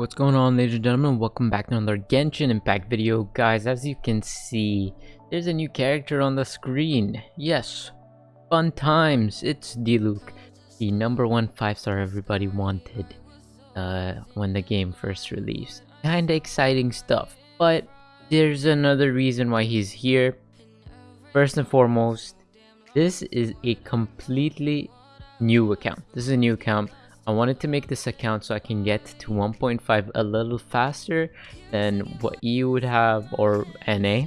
what's going on ladies and gentlemen? Welcome back to another Genshin Impact video. Guys, as you can see, there's a new character on the screen. Yes, fun times. It's Diluc, the number one 5-star everybody wanted uh, when the game first released. Kinda exciting stuff, but there's another reason why he's here. First and foremost, this is a completely new account. This is a new account I wanted to make this account so I can get to 1.5 a little faster than what EU would have or NA.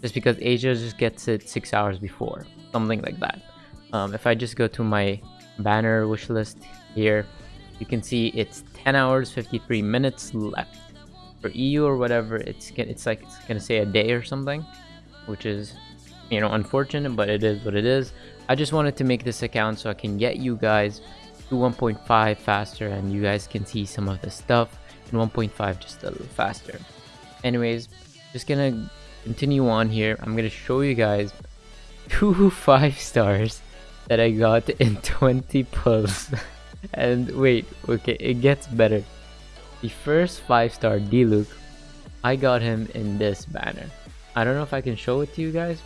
Just because Asia just gets it 6 hours before. Something like that. Um, if I just go to my banner wish list here, you can see it's 10 hours 53 minutes left. For EU or whatever, it's it's like it's gonna say a day or something, which is you know unfortunate, but it is what it is. I just wanted to make this account so I can get you guys to 1.5 faster and you guys can see some of the stuff in 1.5 just a little faster. Anyways just gonna continue on here. I'm gonna show you guys two five stars that i got in 20 pulls and wait okay it gets better. The first five star Diluc i got him in this banner. I don't know if i can show it to you guys.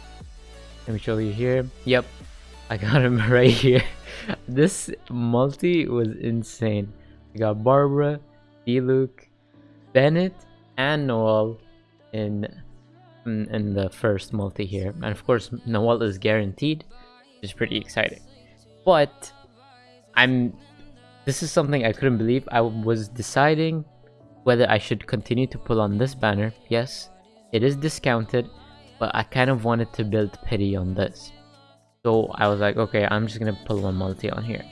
Let me show you here. Yep i got him right here this multi was insane. We got Barbara, Diluc, Bennett, and Noelle in, in, in the first multi here. And of course, Noelle is guaranteed, which is pretty exciting. But I'm this is something I couldn't believe. I was deciding whether I should continue to pull on this banner. Yes, it is discounted, but I kind of wanted to build pity on this. So I was like, okay, I'm just gonna pull one multi on here.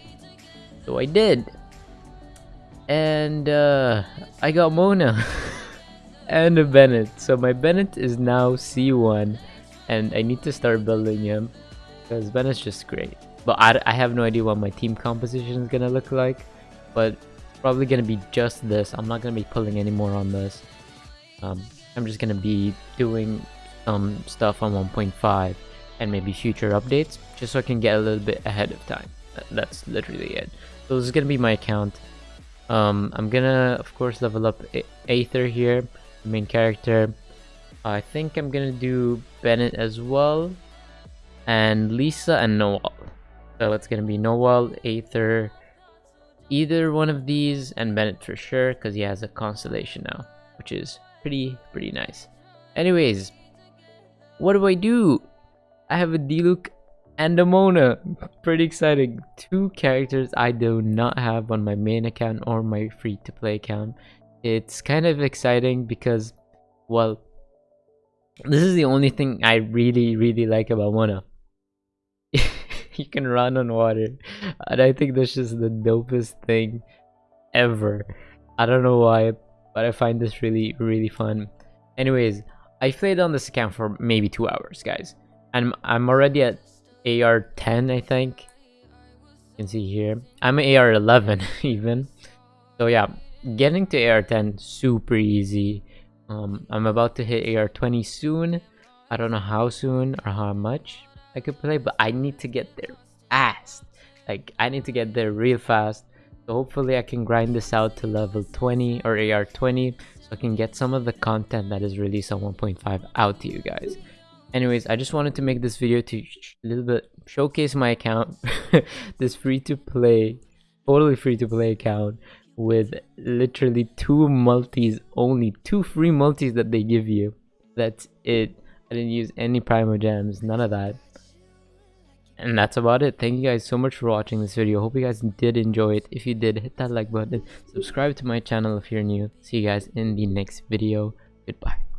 So I did. And uh, I got Mona and a Bennett. So my Bennett is now C1 and I need to start building him because Bennett's just great. But I, I have no idea what my team composition is gonna look like. But probably gonna be just this. I'm not gonna be pulling any more on this. Um, I'm just gonna be doing some stuff on 1.5 and maybe future updates just so I can get a little bit ahead of time. That's literally it. So this is gonna be my account. Um, I'm gonna of course level up Aether here, the main character. I think I'm gonna do Bennett as well, and Lisa and Noelle. So it's gonna be Noelle, Aether, either one of these, and Bennett for sure because he has a constellation now, which is pretty pretty nice. Anyways, what do I do? I have a Diluc and a Mona. Pretty exciting. Two characters I do not have on my main account or my free-to-play account. It's kind of exciting because, well, this is the only thing I really, really like about Mona. you can run on water. And I think that's just the dopest thing ever. I don't know why, but I find this really, really fun. Anyways, I played on this account for maybe two hours, guys. I'm I'm already at AR 10, I think. You can see here. I'm AR 11 even. So yeah, getting to AR 10 super easy. Um, I'm about to hit AR 20 soon. I don't know how soon or how much I could play, but I need to get there fast. Like I need to get there real fast. So hopefully I can grind this out to level 20 or AR 20 so I can get some of the content that is released on 1.5 out to you guys anyways i just wanted to make this video to a little bit showcase my account this free to play totally free to play account with literally two multis only two free multis that they give you. That's it. I didn't use any Primogems none of that. And that's about it. Thank you guys so much for watching this video. Hope you guys did enjoy it. If you did hit that like button. Subscribe to my channel if you're new. See you guys in the next video. Goodbye